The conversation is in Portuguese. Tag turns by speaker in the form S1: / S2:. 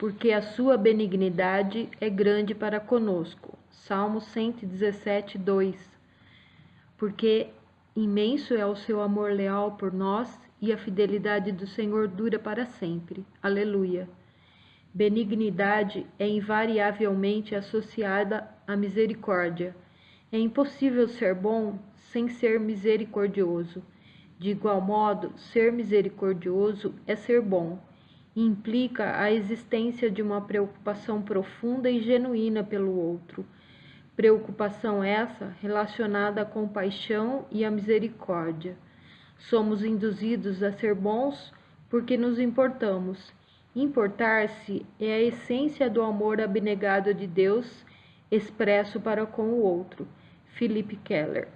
S1: porque a sua benignidade é grande para conosco. Salmo 117, 2. Porque imenso é o seu amor leal por nós e a fidelidade do Senhor dura para sempre. Aleluia. Benignidade é invariavelmente associada à misericórdia. É impossível ser bom sem ser misericordioso. De igual modo, ser misericordioso é ser bom. Implica a existência de uma preocupação profunda e genuína pelo outro. Preocupação essa relacionada à compaixão e à misericórdia. Somos induzidos a ser bons porque nos importamos Importar-se é a essência do amor abnegado de Deus expresso para com o outro. Philip Keller